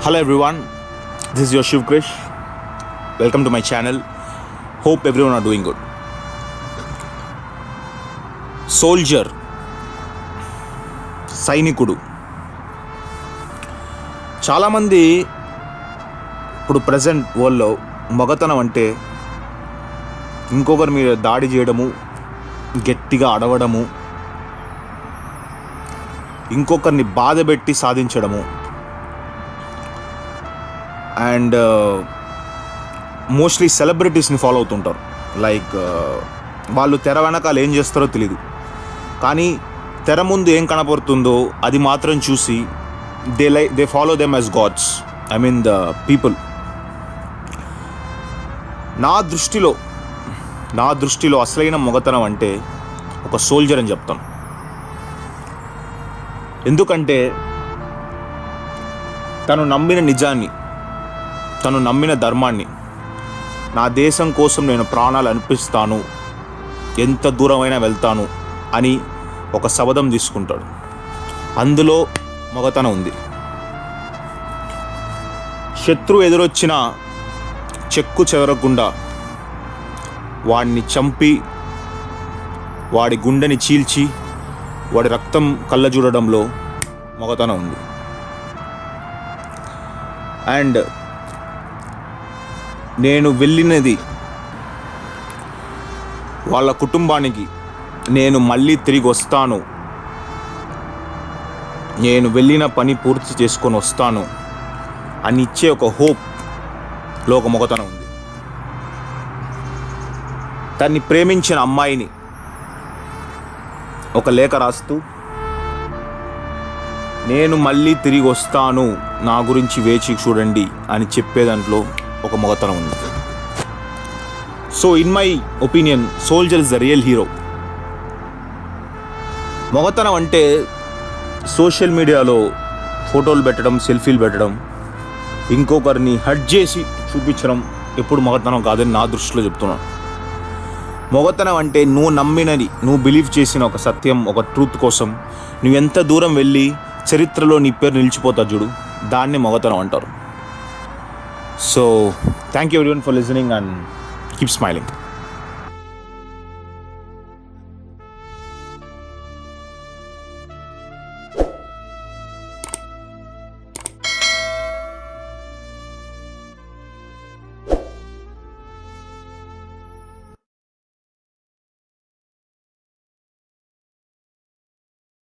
Hello everyone this is your Shiv Krish welcome to my channel hope everyone are doing good soldier సైనికుడు చాలామంది ఇప్పుడు present వరల్డ్లో మగతనం అంటే ఇంకొకరి మీద దాడి చేయడము గట్టిగా అడవడము ఇంకొకరిని బాధ పెట్టి సాధించడము అండ్ మోస్ట్లీ సెలబ్రిటీస్ని ఫాలో అవుతుంటారు. లైక్ uh, వాళ్ళు తెర వెనకాల ఏం చేస్తారో తెలియదు కానీ తెర ముందు ఏం కనపడుతుందో అది మాత్రం చూసి they lie they follow them as gods I mean the people నా దృష్టిలో నా దృష్టిలో అసలైన మొగతనం అంటే ఒక సోల్జర్ అని చెప్తాను ఎందుకంటే తను నమ్మిన నిజాన్ని తను నమ్మిన ధర్మాన్ని. నా దేశం కోసం నేను ప్రాణాలు అనిపిస్తాను ఎంత దూరమైనా వెళ్తాను అని ఒక శబదం తీసుకుంటాడు. అందులో మొగతనం ఉంది. శత్రువు ఎదురొచ్చిన చెక్కు చెదరకుండా వాడిని చంపి వాడి గుండెని చీల్చి వాడి రక్తం కళ్ళ చూడడంలో మొగతనం ఉంది. అండ్ నేను వెళ్ళినది వాళ్ళ కుటుంబానికి. నేను మళ్ళీ తిరిగి వస్తాను. నేను వెళ్ళిన పని పూర్తి చేసుకొని వస్తాను అని ఇచ్చే ఒక హోప్లో ఒక మొగతనం ఉంది. తన్ని ప్రేమించిన అమ్మాయిని ఒక లేఖ రాస్తూ నేను మళ్ళీ తిరిగి వస్తాను నా గురించి వేచి చూడండి అని చెప్పే దాంట్లో ఒక మొగతనం ఉంది. So in my opinion soldier is the real hero మొగతనం అంటే సోషల్ మీడియాలో ఫోటోలు పెట్టడం సెల్ఫీలు పెట్టడం ఇంకొకరిని హట్ చేసి చూపించడం ఎప్పుడు మొగతనం కాదని నా దృష్టిలో చెప్తున్నాను మొగతనం అంటే నువ్వు నమ్మినది నువ్వు బిలీవ్ చేసిన ఒక సత్యం ఒక ట్రూత్ కోసం నువ్వు ఎంత దూరం వెళ్ళి చరిత్రలో నీ పేరు నిలిచిపోతా చూడు దాన్ని మొగతనం అంటారు. So, thank you everyone for listening and keep smiling.